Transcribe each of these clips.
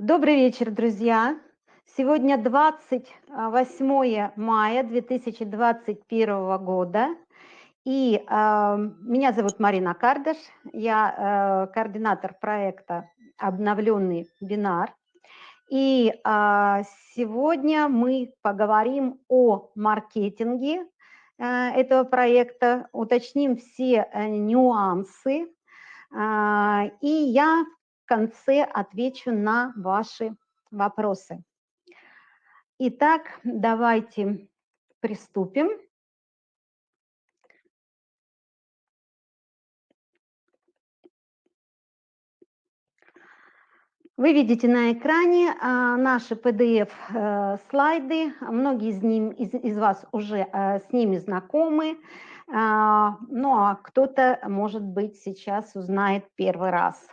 Добрый вечер, друзья. Сегодня 28 мая 2021 года. И э, меня зовут Марина Кардаш, я э, координатор проекта «Обновленный бинар». И э, сегодня мы поговорим о маркетинге э, этого проекта, уточним все э, нюансы. Э, и я в конце отвечу на ваши вопросы. Итак, давайте приступим. Вы видите на экране а, наши PDF-слайды. Э, Многие из, ним, из, из вас уже а, с ними знакомы. А, ну а кто-то, может быть, сейчас узнает первый раз.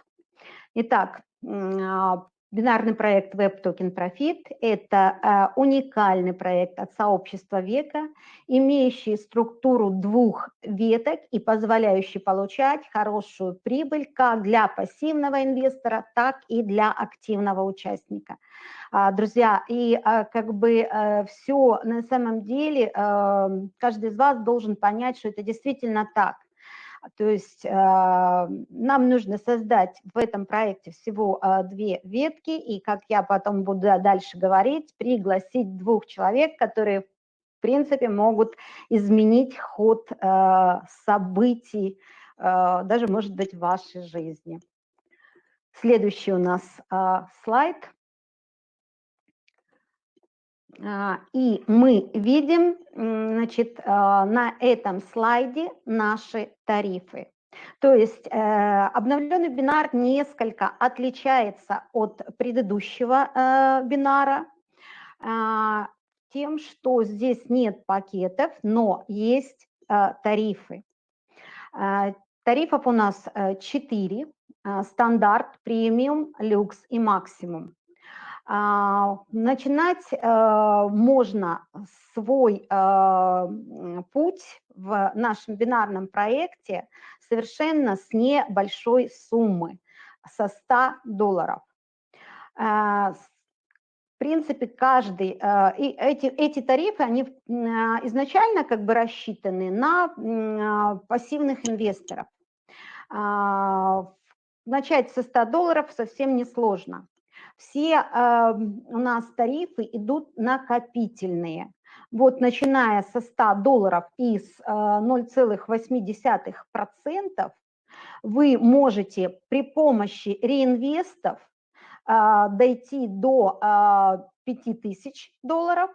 Итак, а, бинарный проект Web Token Profit – это а, уникальный проект от сообщества века, имеющий структуру двух веток и позволяющий получать хорошую прибыль как для пассивного инвестора, так и для активного участника. А, друзья, и как бы все на самом деле, каждый из вас должен понять, что это действительно так – то есть а, нам нужно создать в этом проекте всего а, две ветки, и, как я потом буду дальше говорить, пригласить двух человек, которые, в принципе, могут изменить ход а, событий, даже, может быть, в вашей жизни. Следующий у нас слайд – и мы видим значит, а, на этом слайде наши тарифы. То есть э, обновленный бинар несколько отличается от предыдущего э, бинара а, тем, что здесь нет пакетов, но есть э, тарифы. Тарифов у нас 4, стандарт, премиум, люкс и максимум. А, начинать э, можно свой э, путь в нашем бинарном проекте совершенно с небольшой суммы, со 100 долларов. Э, в принципе, каждый, и эти, эти тарифы, они изначально как бы рассчитаны на пассивных инвесторов. Начать со 100 долларов совсем несложно. Все э, у нас тарифы идут накопительные. Вот начиная со 100 долларов и с э, 0,8% вы можете при помощи реинвестов э, дойти до э, 5000 долларов.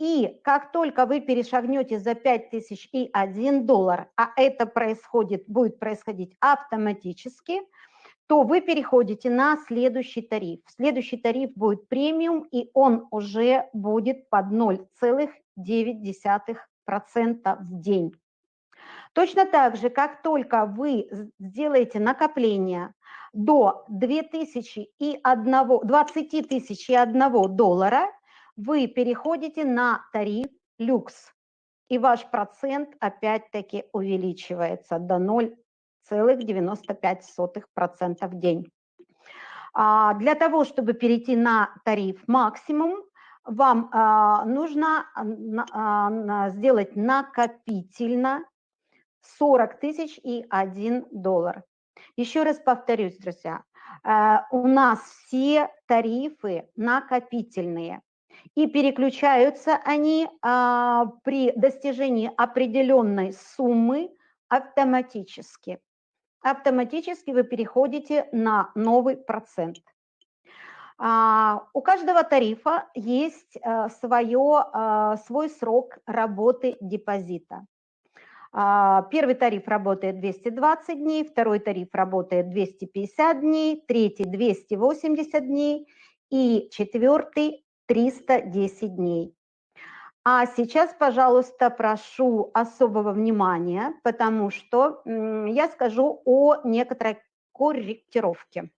И как только вы перешагнете за 5000 и 1 доллар, а это происходит, будет происходить автоматически – то вы переходите на следующий тариф. Следующий тариф будет премиум, и он уже будет под 0,9% в день. Точно так же, как только вы сделаете накопление до 2000 и 1, 20 тысяч и 1 доллара, вы переходите на тариф люкс. И ваш процент опять-таки увеличивается до 0 0,95% в день. А для того, чтобы перейти на тариф максимум, вам а, нужно а, сделать накопительно 40 тысяч и 1 доллар. Еще раз повторюсь, друзья, у нас все тарифы накопительные, и переключаются они при достижении определенной суммы автоматически автоматически вы переходите на новый процент. А, у каждого тарифа есть а, свое, а, свой срок работы депозита. Первый тариф работает 220 дней, второй тариф работает 250 дней, третий 280 дней и четвертый 310 дней. А сейчас, пожалуйста, прошу особого внимания, потому что я скажу о некоторой корректировке.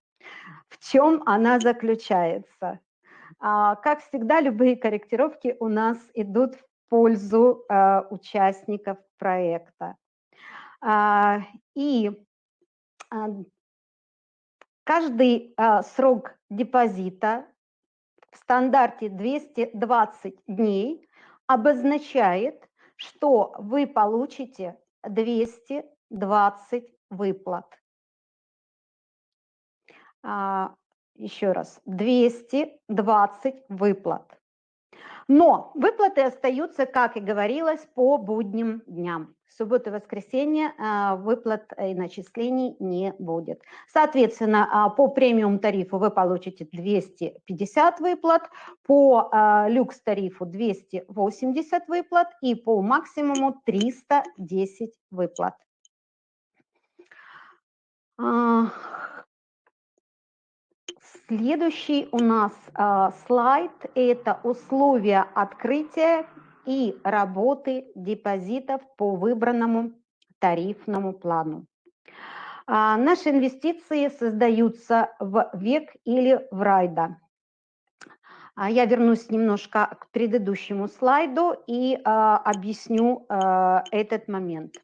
В чем она заключается? А, как всегда, любые корректировки у нас идут в пользу а, участников проекта. А, и Каждый срок депозита в стандарте 220 дней обозначает, что вы получите 220 выплат. А, еще раз, 220 выплат. Но выплаты остаются, как и говорилось, по будним дням. Субботу и воскресенье а, выплат и начислений не будет. Соответственно, а, по премиум тарифу вы получите 250 выплат, по а, люкс тарифу 280 выплат и по максимуму 310 выплат. Следующий у нас э, слайд – это условия открытия и работы депозитов по выбранному тарифному плану. А, наши инвестиции создаются в ВЕК или в РАЙДа. А я вернусь немножко к предыдущему слайду и а, объясню а, этот момент.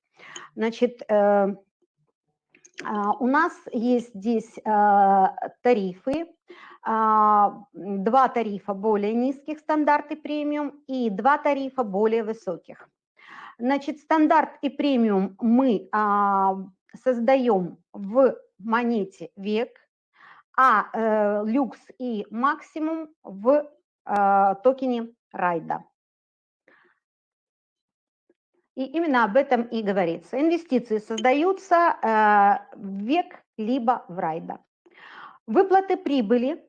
Значит, э, а, у нас есть здесь а, тарифы, а, два тарифа более низких, стандарт и премиум, и два тарифа более высоких. Значит, стандарт и премиум мы создаем в монете век, а э, люкс и максимум в токене райда. И именно об этом и говорится. Инвестиции создаются э, в век либо в райда. Выплаты прибыли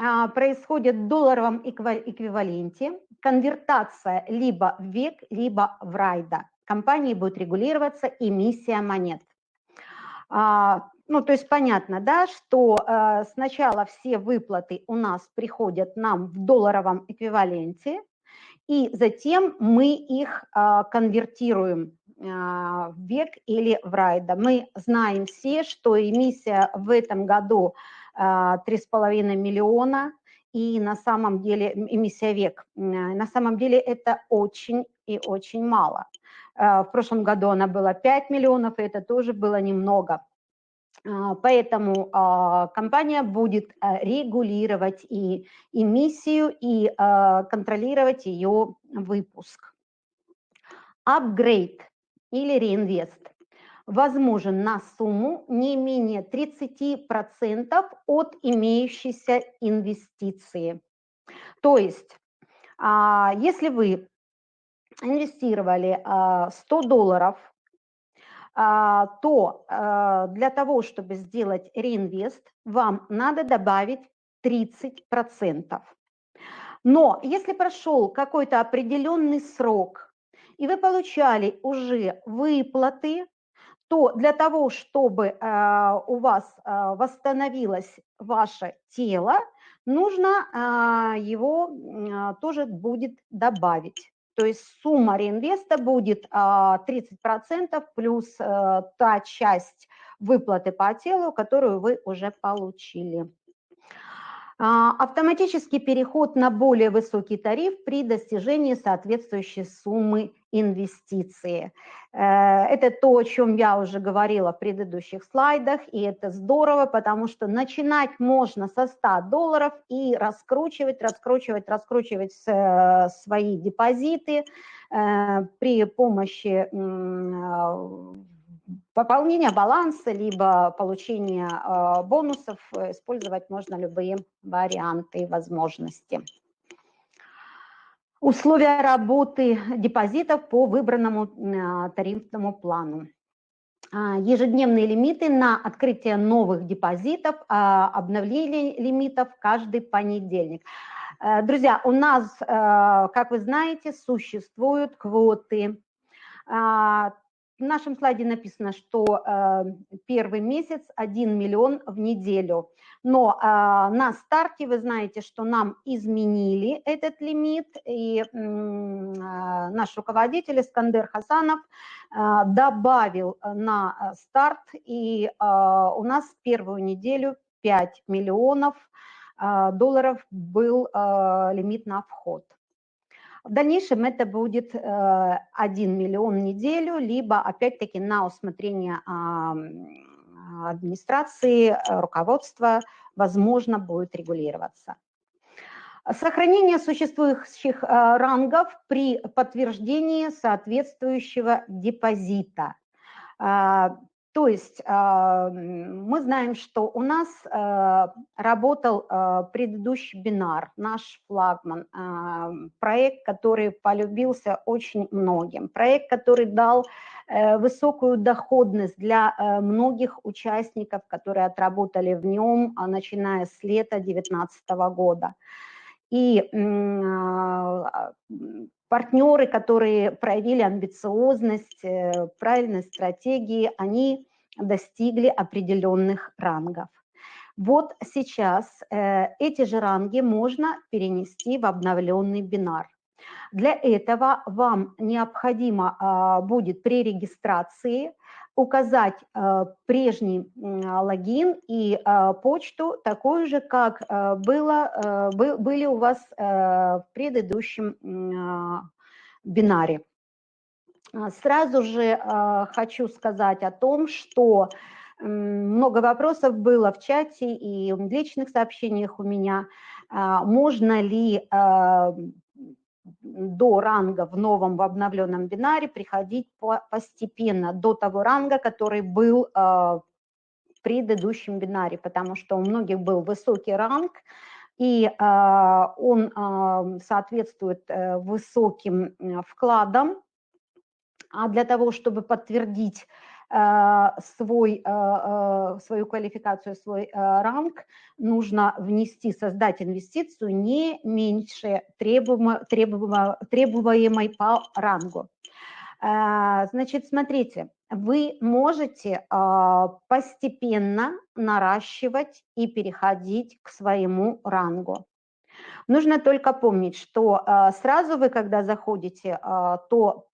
э, происходят в долларовом эквиваленте. Конвертация либо в век, либо в райда. Компании будет регулироваться эмиссия монет. А, ну, то есть понятно, да, что э, сначала все выплаты у нас приходят нам в долларовом эквиваленте, и затем мы их а, конвертируем а, в век или в райда. Мы знаем все, что эмиссия в этом году 3,5 а, миллиона, и на самом деле эмиссия век, на самом деле это очень и очень мало. В прошлом году она была 5 миллионов, и это тоже было немного. А, поэтому а, компания будет а, регулировать и эмиссию, и контролировать ее выпуск. Апгрейд или реинвест возможен на сумму не менее 30% от имеющейся инвестиции. То есть, если вы инвестировали 100 долларов а, то а, для того, чтобы сделать реинвест, вам надо добавить 30%. Но если прошел какой-то определенный срок, и вы получали уже выплаты, то для того, чтобы э, у вас э, восстановилось ваше тело, нужно э, его тоже будет добавить. То есть сумма реинвеста будет 30% а, плюс та часть выплаты по телу, которую вы уже получили. А, автоматический переход на более высокий тариф при достижении соответствующей суммы инвестиции. Э, это то, о чем я уже говорила в предыдущих слайдах, и это здорово, потому что начинать можно со 100 долларов и раскручивать, раскручивать, раскручивать э, свои депозиты э, при помощи пополнения баланса, либо получения бонусов, использовать можно любые варианты и возможности. Условия работы депозитов по выбранному а, тарифному плану. А, ежедневные лимиты на открытие новых депозитов, а, обновление лимитов каждый понедельник. Э, друзья, у нас, э, как вы знаете, существуют квоты в нашем слайде написано, что э, первый месяц 1 миллион в неделю. Но э, на старте вы знаете, что нам изменили этот лимит, и э, наш руководитель Искандер Хасанов добавил на старт, и у нас первую неделю 5 миллионов долларов был лимит на вход. В дальнейшем это будет 1 э, миллион в неделю, либо опять-таки на усмотрение администрации, руководства, возможно, будет регулироваться. Сохранение существующих рангов при подтверждении соответствующего депозита. То есть а, мы знаем, что у нас а, работал а, предыдущий бинар, наш флагман, проект, который полюбился очень многим, проект, который дал э, высокую доходность для э, многих участников, которые отработали в нем, начиная с лета 2019 года. И партнеры, которые проявили амбициозность, э, правильной стратегии, они достигли определенных рангов. Вот сейчас э, эти же ранги можно перенести в обновленный бинар. Для этого вам необходимо а, будет при регистрации указать э, прежний логин и э, почту, такую же, как э, было, были у вас в предыдущем бинаре. Сразу же хочу сказать о том, что много вопросов было в чате и в личных сообщениях у меня. Можно ли до ранга в новом, в обновленном бинаре приходить постепенно до того ранга, который был э, в предыдущем бинаре, потому что у многих был высокий ранг, и э, он э, соответствует высоким вкладам, а для того, чтобы подтвердить Э, свой, э, э, свою квалификацию, свой ранг, нужно внести, создать инвестицию не меньше требуемо, требуемо, требуемой по рангу. Значит, смотрите, вы можете постепенно наращивать и переходить к своему рангу. Нужно только помнить, что сразу вы, когда заходите, то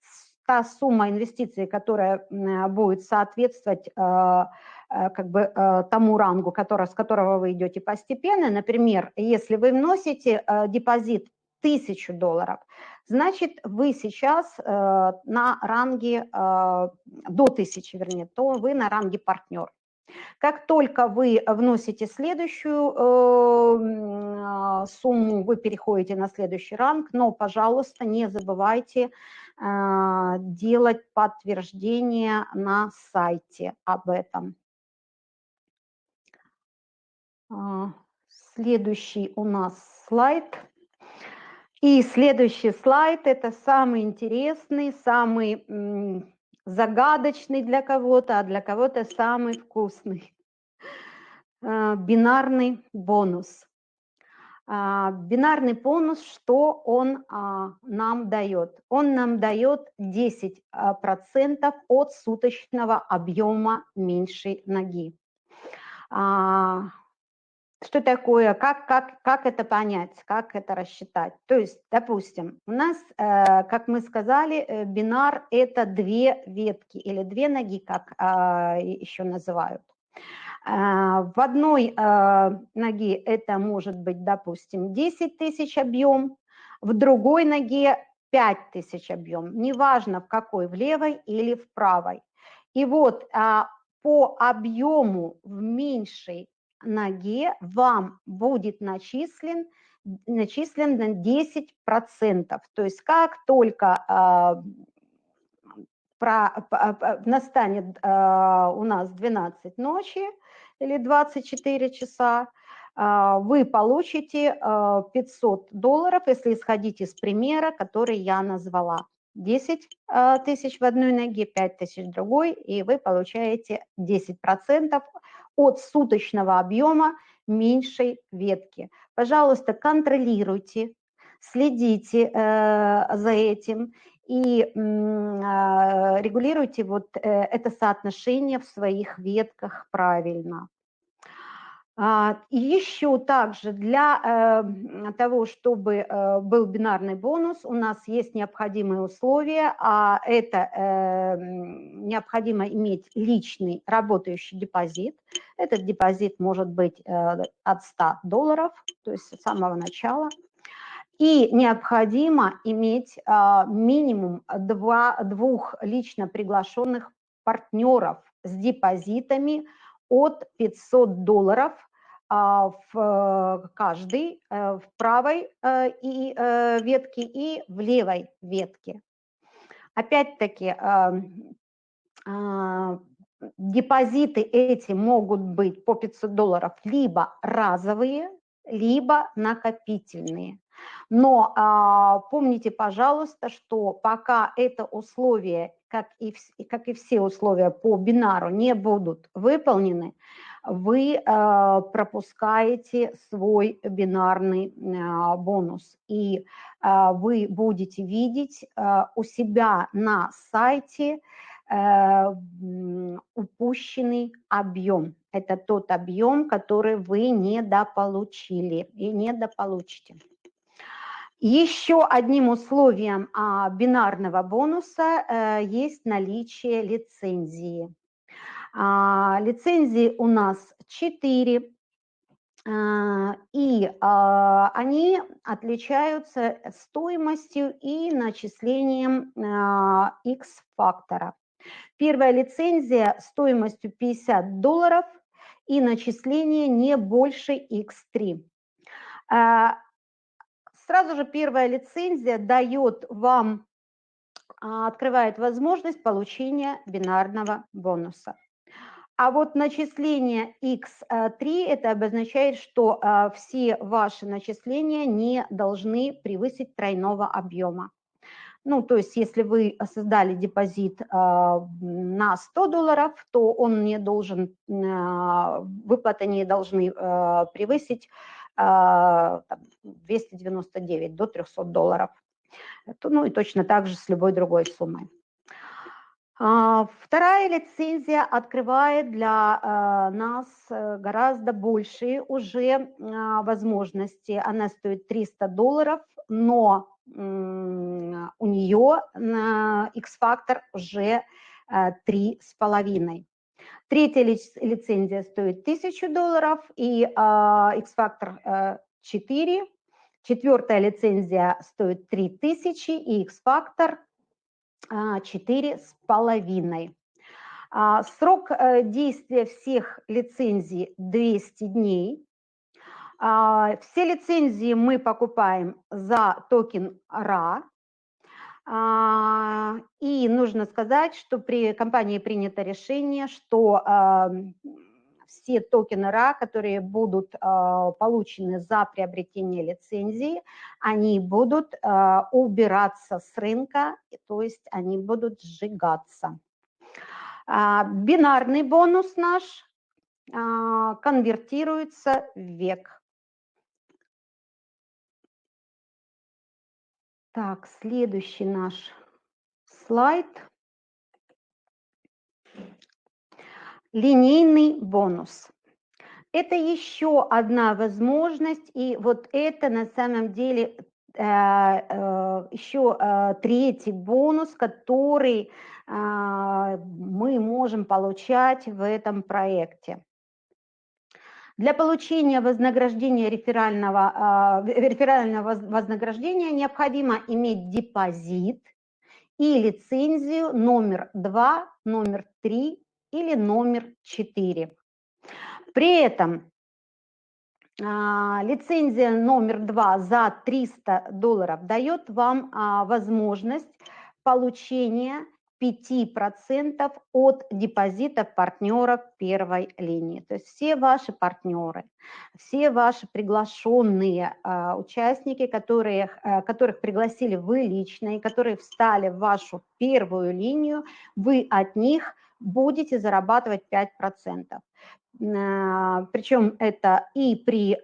та сумма инвестиций, которая будет соответствовать э, э, как бы э, тому рангу, который, с которого вы идете постепенно. Например, если вы вносите депозит 1000 долларов, значит, вы сейчас на ранге до 1000, вернее, то вы на ранге партнер. Как только вы вносите следующую сумму, вы переходите на следующий ранг, но, пожалуйста, не забывайте делать подтверждение на сайте об этом. А, следующий у нас слайд. И следующий слайд – это самый интересный, самый загадочный для кого-то, а для кого-то самый вкусный. А, бинарный бонус. А, бинарный бонус, что он а, нам дает? Он нам дает 10% а, от суточного объема меньшей ноги. Что такое, как, как, как это понять, как это рассчитать? То есть, допустим, у нас, э, как мы сказали, э, бинар – это две ветки или две ноги, как еще называют. А, в одной а, ноге это может быть, допустим, 10 тысяч объем, в другой ноге 5 тысяч объем, неважно в какой, в левой или в правой. И вот а, по объему в меньшей ноге вам будет начислен, начислен на 10%. То есть как только про, настанет у нас 12 ночи, или 24 часа, а, вы получите 500 а, долларов, если исходить из примера, который я назвала. 10 а, тысяч в одной ноге, 5 тысяч в другой, и вы получаете 10% от суточного объема меньшей ветки. Пожалуйста, контролируйте, следите э, за этим и э, регулируйте вот э, это соотношение в своих ветках правильно. А, и еще также для э, того, чтобы э, был бинарный бонус, у нас есть необходимые условия, а это необходимо иметь личный работающий депозит. Этот депозит может быть от 100 долларов, то есть с самого начала. И необходимо иметь минимум два, двух лично приглашенных партнеров с депозитами от 500 долларов а, в каждой, в правой и ветке и в левой ветке. Опять-таки, депозиты эти могут быть по 500 долларов либо разовые, либо накопительные. Но а, помните, пожалуйста, что пока это условие, как и, как и все условия по бинару, не будут выполнены, вы а, пропускаете свой бинарный а, бонус. И а, вы будете видеть а, у себя на сайте а, упущенный объем. Это тот объем, который вы недополучили и недополучите. Еще одним условием а, бинарного бонуса а, есть наличие лицензии. А, лицензии у нас 4, а, и а, они отличаются стоимостью и начислением X-фактора. Первая лицензия стоимостью 50 долларов и начисление не больше X3. А, сразу же первая лицензия дает вам, а, открывает возможность получения бинарного бонуса. А вот начисление X3, это обозначает, что а, все ваши начисления не должны превысить тройного объема. Ну, то есть если вы создали депозит э, на 100 долларов, то он не должен, э, выплаты не должны э, превысить э, 299 до 300 долларов. Ну и точно так же с любой другой суммой. Вторая лицензия открывает для нас гораздо большие уже возможности. Она стоит 300 долларов, но у нее X-фактор уже э, три с половиной. Третья лицензия стоит 1000 долларов и X-фактор 4. Э, Четвертая лицензия стоит 3000 и X-фактор 4 э, с половиной. А, срок действия всех лицензий 200 дней. А, все лицензии мы покупаем за токен RA. А, и нужно сказать, что при компании принято решение, что все токены RA, которые будут получены за приобретение лицензии, они будут убираться с рынка, то есть они будут сжигаться. А, бинарный бонус наш конвертируется в век. Так, следующий наш слайд. Линейный бонус. Это еще одна возможность, и вот это на самом деле э, э, еще э, третий бонус, который мы можем получать в этом проекте. Для получения вознаграждения реферального, а, реферального вознаграждения необходимо иметь депозит и лицензию номер 2, номер 3 или номер 4. При этом а, лицензия номер 2 за 300 долларов дает вам а, возможность получения 5% от депозита партнеров первой линии. То есть все ваши партнеры, все ваши приглашенные э, участники, которые, э, которых пригласили вы лично и которые встали в вашу первую линию, вы от них будете зарабатывать 5%. Э, Причем это и при э,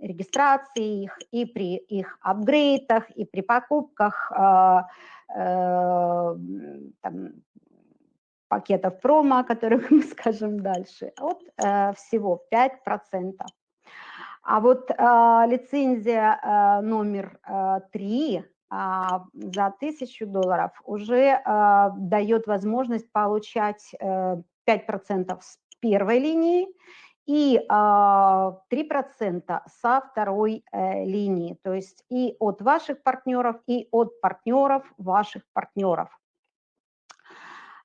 регистрации их, и при их апгрейдах, и при покупках э, там, пакетов промо, о которых мы скажем дальше, от всего 5%. А вот э, лицензия э, номер э, 3 э, за 1000 долларов уже э, дает возможность получать э, 5% с первой линии и 3% а, со второй э, линии, то есть и от ваших партнеров, и от партнеров ваших партнеров.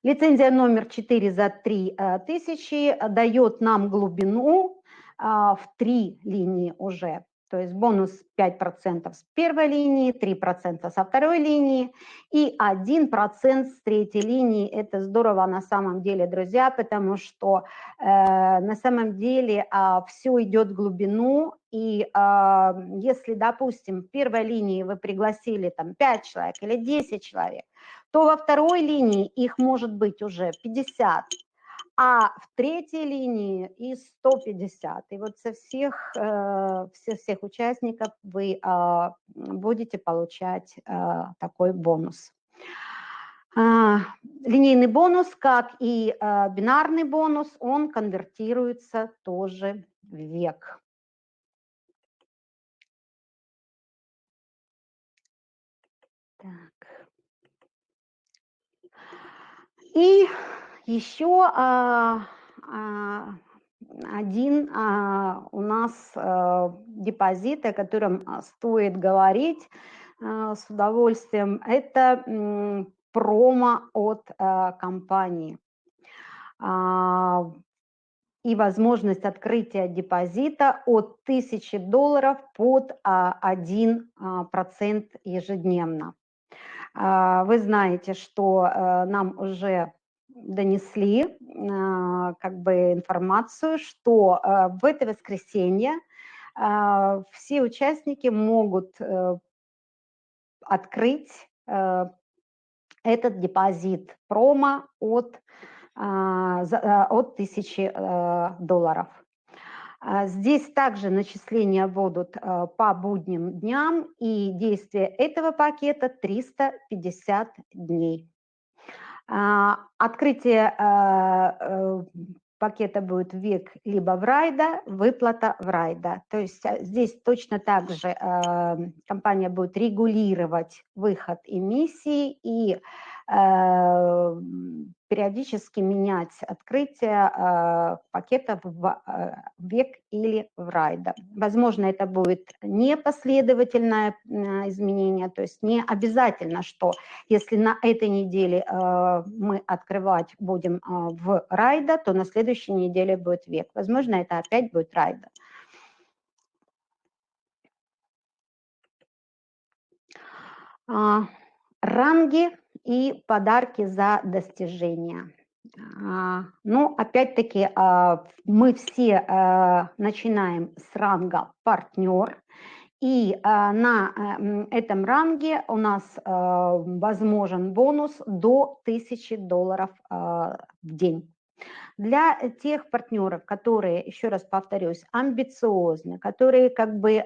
Лицензия номер 4 за 3000 дает нам глубину в три линии уже. То есть бонус 5% с первой линии, 3% со второй линии и 1% с третьей линии. Это здорово на самом деле, друзья, потому что э, на самом деле э, а, все идет в глубину. И э, если, допустим, в первой линии вы пригласили там 5 человек или 10 человек, то во второй линии их может быть уже 50, а в третьей линии и 150. И вот со всех, э, всех, всех участников вы а, будете получать э, такой бонус. А, линейный бонус, как и э, бинарный бонус, он конвертируется тоже в век. Так. И еще а, а, один а, у нас депозит, о котором стоит говорить с удовольствием, это промо от компании и возможность открытия депозита от 1000 долларов под 1% ежедневно. Вы знаете, что нам уже донесли а, как бы информацию, что а, в это воскресенье а, все участники могут э, открыть э, этот депозит промо от, от 1000 э, долларов. Здесь также начисления будут по будним дням, и действие этого пакета 350 дней. А, открытие а, э, пакета будет век либо в райда, выплата в райда. То есть а, здесь точно так же компания будет регулировать выход эмиссии и периодически менять открытие э, пакетов в э, век или в райда. Возможно, это будет не последовательное э, изменение, то есть не обязательно, что если на этой неделе мы открывать будем в райда, то на следующей неделе будет век. Возможно, это опять будет райда. Ранги и подарки за достижения. А, ну, опять-таки, а, мы все а, начинаем с ранга партнер, и на э, этом ранге у нас возможен бонус до 1000 долларов в день. Для тех партнеров, которые, еще раз повторюсь, амбициозны, которые как бы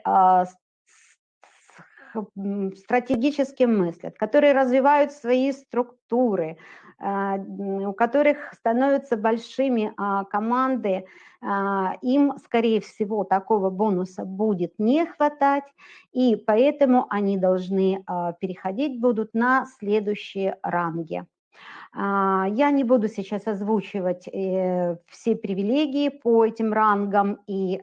стратегически мыслят, которые развивают свои структуры, а, у которых становятся большими а, команды, а, им, скорее всего, такого бонуса будет не хватать, и поэтому они должны переходить будут на следующие ранги. Я не буду сейчас озвучивать э, все привилегии по этим рангам и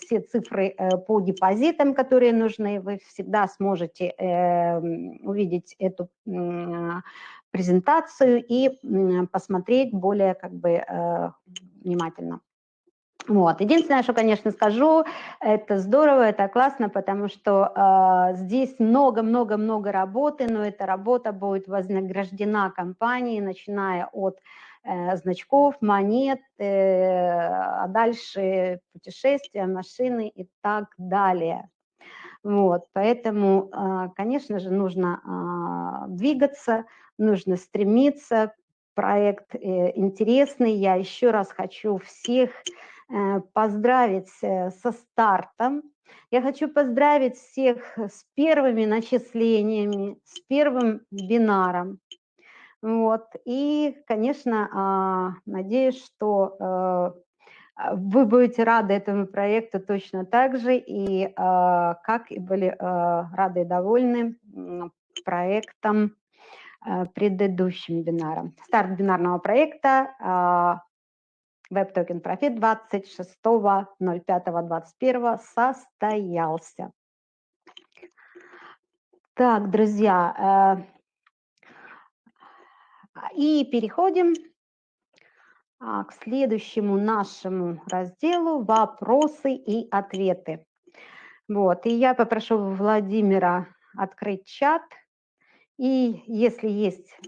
все цифры э, по депозитам, которые нужны, вы всегда сможете эм, увидеть эту презентацию и посмотреть более как бы э, внимательно. Вот. Единственное, что, конечно, скажу, это здорово, это классно, потому что э, здесь много-много-много работы, но эта работа будет вознаграждена компанией, начиная от Э, значков, монет, э, а дальше путешествия, машины и так далее. Вот, поэтому, а, конечно же, нужно а, двигаться, нужно стремиться. Проект э, интересный. Я еще раз хочу всех поздравить со стартом. Я хочу поздравить всех с первыми начислениями, с первым бинаром. Вот. И, конечно, а, надеюсь, что э, вы будете рады этому проекту точно так же, и а, как и были э, рады и довольны проектом э, предыдущим бинаром. Старт бинарного проекта WebToken Profit 26.05.21 состоялся. Так, друзья, И переходим а, к следующему нашему разделу «Вопросы и ответы». Вот, и я попрошу Владимира открыть чат, и если есть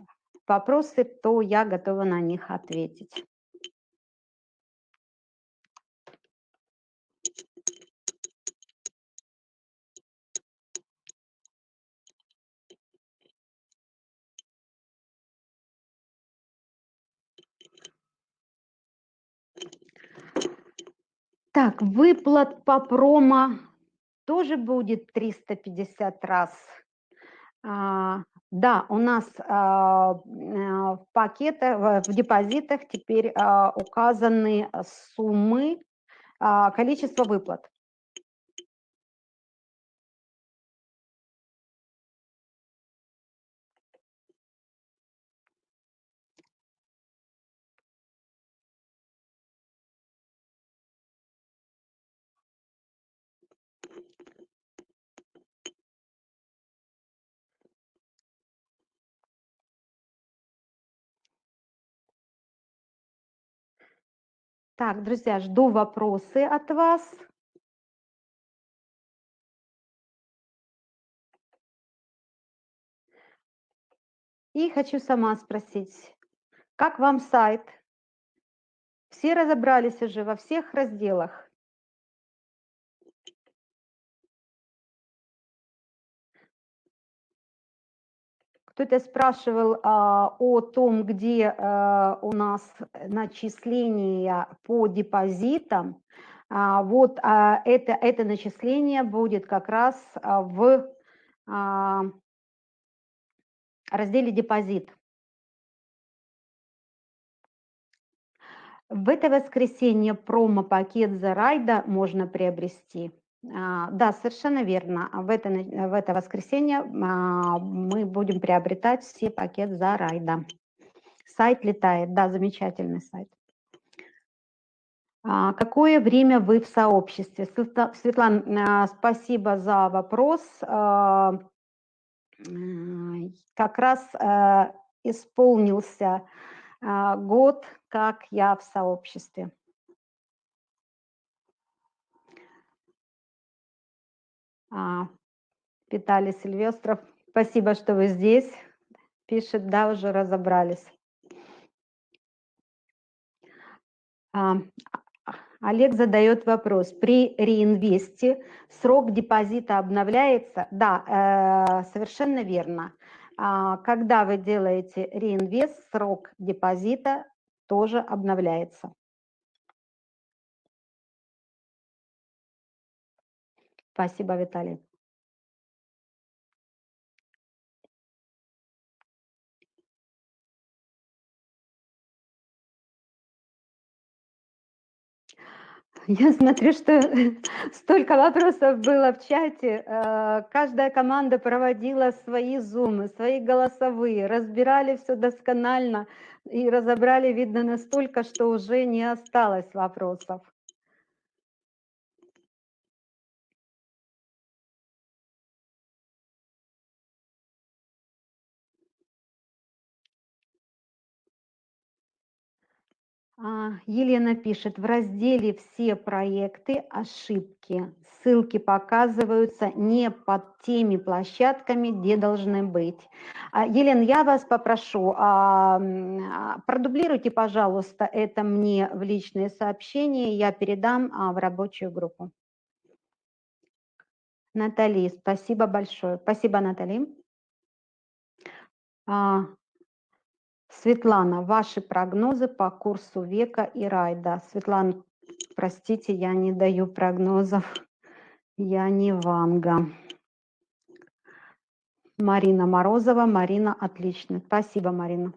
вопросы, то я готова на них ответить. Так, выплат по промо тоже будет 350 раз. А, да, у нас а, в пакетах, в депозитах теперь а, указаны суммы, а, количество выплат. Так, друзья, жду вопросы от вас. И хочу сама спросить, как вам сайт? Все разобрались уже во всех разделах? Кто-то спрашивал а, о том, где а, у нас начисления по депозитам. А, вот а, это, это начисление будет как раз а, в а, разделе «Депозит». В это воскресенье промо-пакет за райда можно приобрести. А, да, совершенно верно. В это, в это воскресенье а, мы будем приобретать все пакет за райда. Сайт летает, да, замечательный сайт. А, какое время вы в сообществе? Светлана, спасибо за вопрос. Как раз исполнился год, как я в сообществе. Виталий Сильвестров, спасибо, что вы здесь. Пишет, да, уже разобрались. А, Олег задает вопрос. При реинвесте срок депозита обновляется? Да, э, совершенно верно. А, когда вы делаете реинвест, срок депозита тоже обновляется. Спасибо, Виталий. Я смотрю, что столько вопросов было в чате. Э, каждая команда проводила свои зумы, свои голосовые, разбирали все досконально и разобрали, видно, настолько, что уже не осталось вопросов. Елена пишет, в разделе «Все проекты. Ошибки». Ссылки показываются не под теми площадками, где должны быть. А, Елена, я вас попрошу, а, продублируйте, пожалуйста, это мне в личные сообщения, я передам в рабочую группу. Натали, спасибо большое. Спасибо, Натали. Светлана, ваши прогнозы по курсу века и райда. Светлана, простите, я не даю прогнозов. Я не Ванга. Марина Морозова. Марина, отлично. Спасибо, Марина.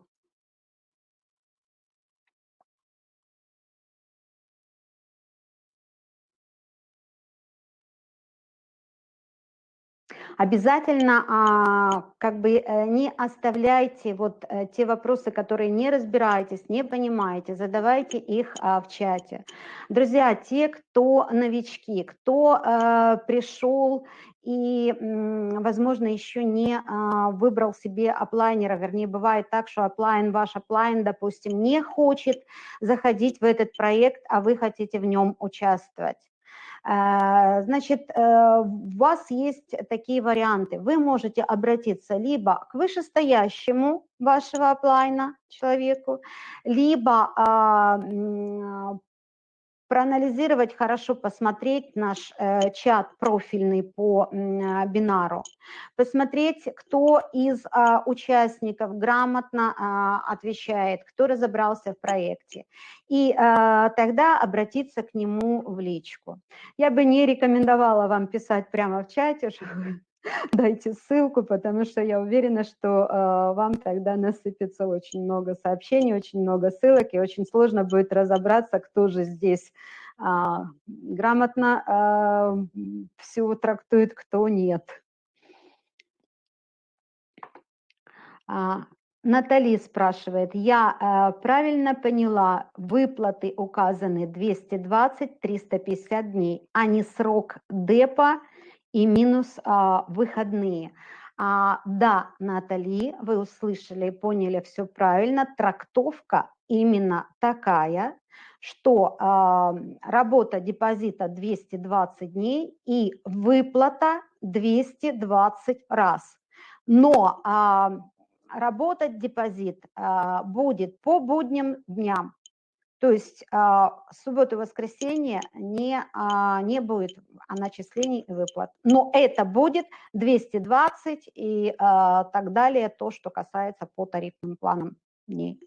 Обязательно а, как бы э, не оставляйте вот э, те вопросы, которые не разбираетесь, не понимаете, задавайте их а, в чате. Друзья, те, кто новички, кто а, пришел и, возможно, еще не выбрал себе оплайнера, вернее, бывает так, что оплайн, ваш оплайн, допустим, не хочет заходить в этот проект, а вы хотите в нем участвовать. Э, значит, э, у вас есть такие варианты. Вы можете обратиться либо к вышестоящему вашего оплайна человеку, либо а, проанализировать хорошо, посмотреть наш э, чат профильный по э, бинару, посмотреть, кто из э, участников грамотно э, отвечает, кто разобрался в проекте, и э, тогда обратиться к нему в личку. Я бы не рекомендовала вам писать прямо в чате, дайте ссылку, потому что я уверена, что э, вам тогда насыпется очень много сообщений, очень много ссылок, и очень сложно будет разобраться, кто же здесь э, грамотно э, все трактует, кто нет. А, Натали спрашивает, я э, правильно поняла, выплаты указаны 220-350 дней, а не срок депа и минус а, выходные. А, да, Натали, вы услышали, поняли все правильно. Трактовка именно такая, что а, работа депозита 220 дней и выплата 220 раз. Но а, работать депозит а, будет по будним дням. То есть а, субботу и воскресенье не, а, не будет начислений и выплат. Но это будет 220 и а, так далее, то, что касается по тарифным планам дней.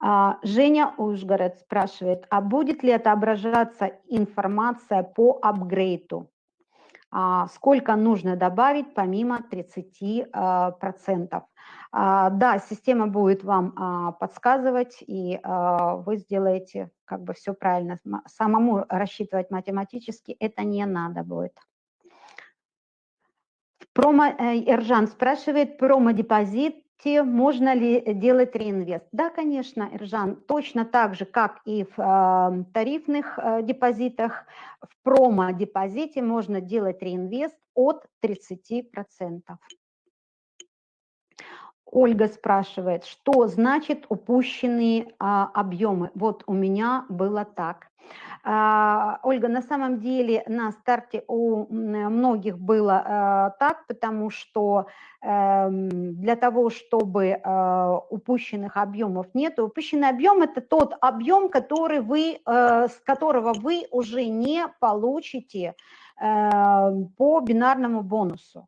А, Женя Ужгород спрашивает, а будет ли отображаться информация по апгрейду? А, сколько нужно добавить помимо 30%? А, да, система будет вам а, подсказывать, и а, вы сделаете как бы все правильно. Самому рассчитывать математически это не надо будет. Промо, э, Эржан спрашивает, промо-депозите можно ли делать реинвест? Да, конечно, Эржан, точно так же, как и в тарифных э, депозитах, в промо-депозите можно делать реинвест от 30%. Ольга спрашивает, что значит упущенные а, объемы? Вот у меня было так. А, Ольга, на самом деле на старте у многих было а, так, потому что а, для того, чтобы а, упущенных объемов нет, упущенный объем это тот объем, который вы, а, с которого вы уже не получите а, по бинарному бонусу.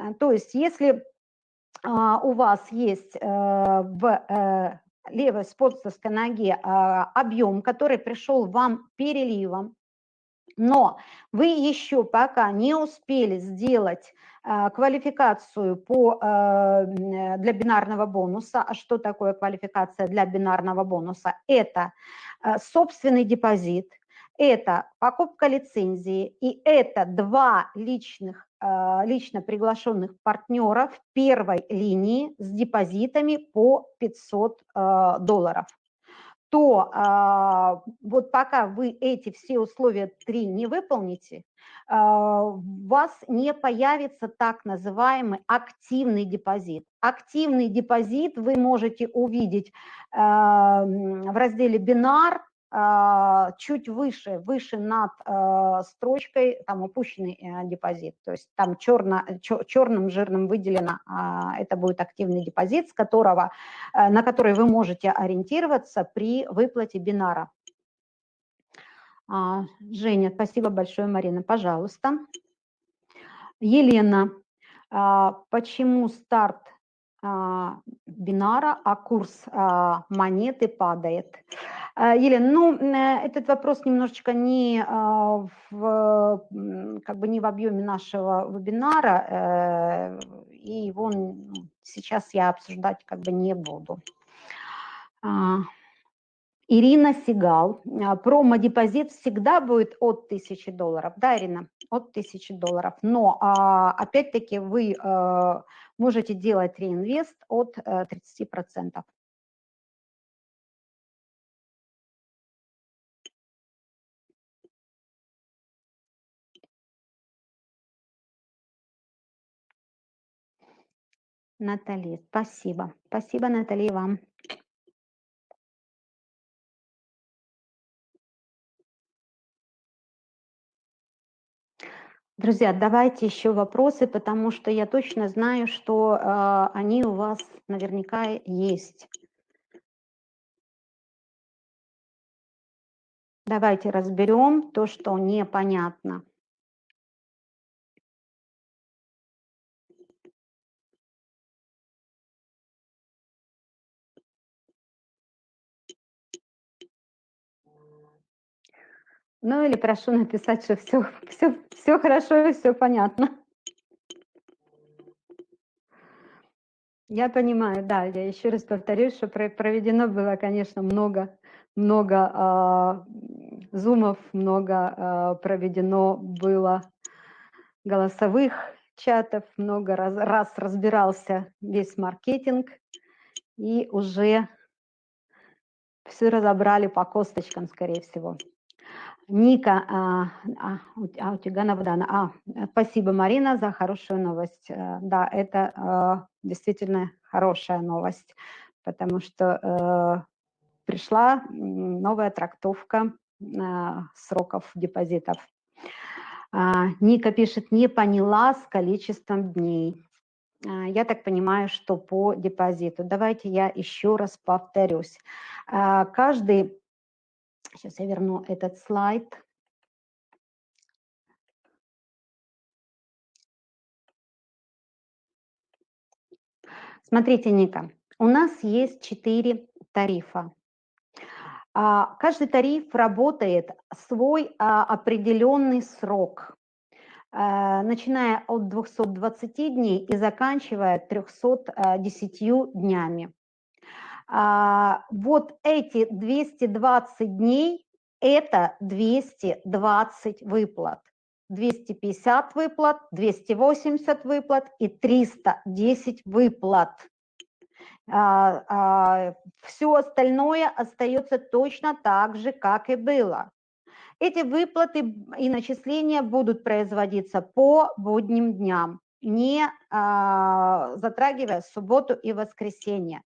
А, Э, то есть если а, у вас есть э, в э, левой спонсорской ноге а, объем, который пришел вам переливом, но вы еще пока не успели сделать квалификацию по, для бинарного бонуса. А что такое квалификация для бинарного бонуса? Это собственный депозит, это покупка лицензии и это два личных а, лично приглашенных партнеров первой линии с депозитами по 500 а, долларов то а, вот пока вы эти все условия три не выполните, у вас не появится так называемый активный депозит. Активный депозит вы можете увидеть в разделе «Бинар», а, чуть выше, выше над а, строчкой, там упущенный э, депозит, то есть там черно, черным жирным выделено, а, это будет активный депозит, с которого, э, на который вы можете ориентироваться при выплате бинара. Женя, спасибо большое, Марина, пожалуйста. Елена, почему старт бинара, а курс монеты падает? А, Елена, ну, э, этот вопрос немножечко не а, в, как бы не в объеме нашего вебинара, э, и его сейчас я обсуждать как бы не буду. А, Ирина Сигал. Промо-депозит всегда будет от 1000 долларов. Да, Ирина? От 1000 долларов. Но опять-таки вы можете делать реинвест от 30%. Натали, спасибо. Спасибо, Натали, вам. Друзья, давайте еще вопросы, потому что я точно знаю, что э, они у вас наверняка есть. Давайте разберем то, что непонятно. Ну или прошу написать, что все, все, все хорошо и все понятно. Я понимаю, да, я еще раз повторюсь, что проведено было, конечно, много, много э, зумов, много э, проведено было голосовых чатов, много раз, раз разбирался весь маркетинг, и уже все разобрали по косточкам, скорее всего. Ника, а, а, а у тебя Навдана. А, спасибо, Марина, за хорошую новость. Э, да, это а, действительно хорошая новость, потому что а, пришла новая трактовка а, сроков депозитов. А, Ника пишет, не поняла с количеством дней. А, я так понимаю, что по депозиту. Давайте я еще раз повторюсь. А, каждый Сейчас я верну этот слайд. Смотрите, Ника, у нас есть четыре тарифа. А, каждый тариф работает свой а, определенный срок, а, начиная от 220 дней и заканчивая 310 днями. А, вот эти 220 дней – это 220 выплат. 250 выплат, 280 выплат и 310 выплат. А, а, все остальное остается точно так же, как и было. Эти выплаты и начисления будут производиться по будним дням, не затрагивая субботу и воскресенье.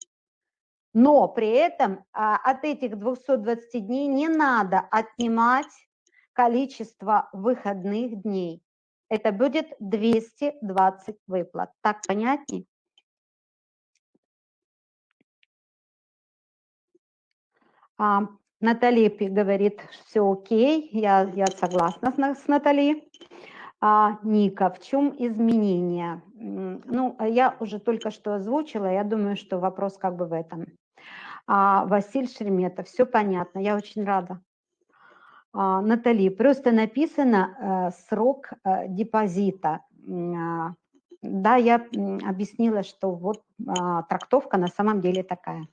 Но при этом а, от этих 220 дней не надо отнимать количество выходных дней. Это будет 220 выплат. Так понятнее? А, Натали говорит, все окей, я, я согласна с, с Натали. А, Ника, в чем изменения? Ну, я уже только что озвучила, я думаю, что вопрос как бы в этом. А, Василь Шереметов, все понятно, я очень рада. А, Натали, просто написано э, срок э, депозита. А, да, я объяснила, что вот а, трактовка на самом деле такая.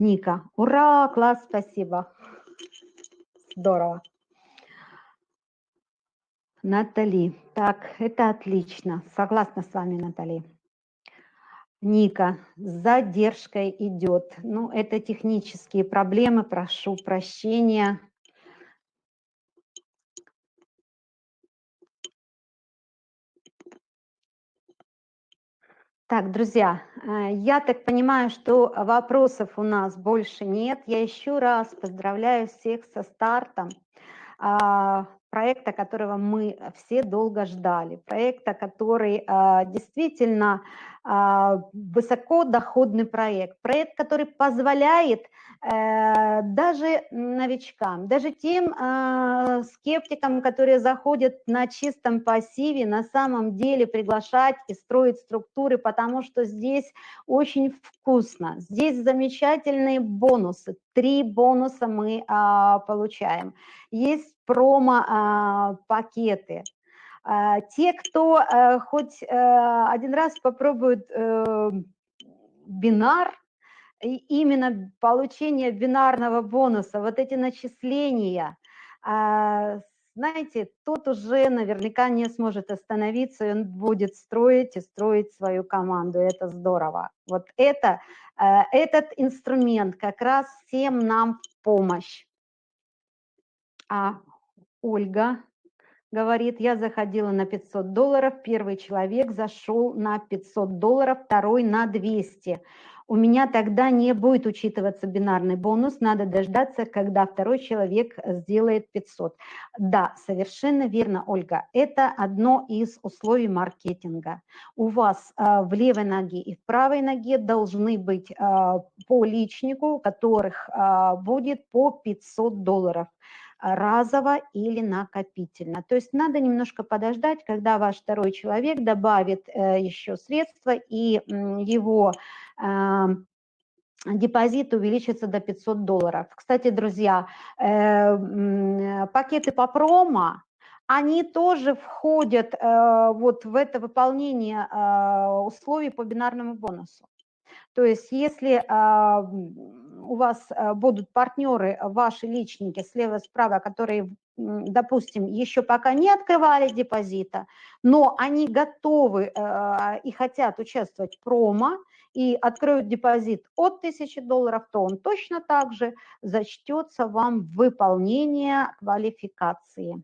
Ника, ура, класс, спасибо. Здорово. Натали, так, это отлично. Согласна с вами, Натали. Ника, с задержкой идет. Ну, это технические проблемы, прошу прощения. Так, друзья, э, я так понимаю, что вопросов у нас больше нет. Я еще раз поздравляю всех со стартом а, проекта, которого мы все долго ждали, проекта, который а, действительно высокодоходный проект, проект, который позволяет э, даже новичкам, даже тем а, скептикам, которые заходят на чистом пассиве, на самом деле приглашать и строить структуры, потому что здесь очень вкусно, здесь замечательные бонусы, три бонуса мы получаем. Есть промо-пакеты, а, те, кто э, хоть э, один раз попробует э, бинар, именно получение бинарного бонуса, вот эти начисления, а, знаете, тот уже наверняка не сможет остановиться, и он будет строить и строить свою команду. Это здорово. Вот это, этот инструмент как раз всем нам в помощь. А Ольга говорит, я заходила на 500 долларов, первый человек зашел на 500 долларов, второй на 200 у меня тогда не будет учитываться бинарный бонус, надо дождаться, когда второй человек сделает 500. Да, совершенно верно, Ольга, это одно из условий маркетинга. У вас э, в левой ноге и в правой ноге должны быть э, по личнику, которых э, будет по 500 долларов разово или накопительно. То есть надо немножко подождать, когда ваш второй человек добавит э, еще средства и его депозит увеличится до 500 долларов. Кстати, друзья, э, пакеты по промо, они тоже входят э, вот в это выполнение условий по бинарному бонусу. То есть если у вас э, будут партнеры, ваши личники слева-справа, которые, допустим, еще пока не открывали депозита, но они готовы э, и хотят участвовать в промо и откроют депозит от 1000 долларов, то он точно так же зачтется вам в выполнение квалификации.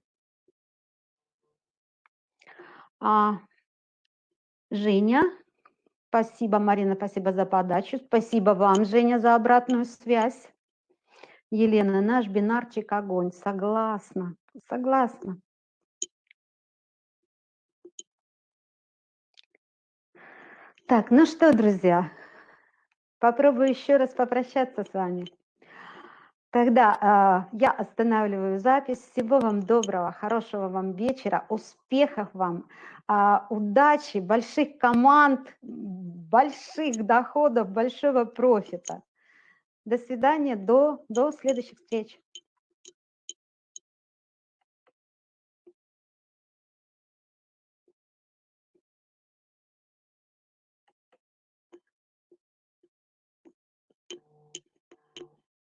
А, Женя, Спасибо, Марина, спасибо за подачу. Спасибо вам, Женя, за обратную связь. Елена, наш бинарчик огонь. Согласна, согласна. Так, ну что, друзья, попробую еще раз попрощаться с вами. Тогда э, я останавливаю запись. Всего вам доброго, хорошего вам вечера, успехов вам, удачи, больших команд, больших доходов, большого профита. До свидания, до, до следующих встреч.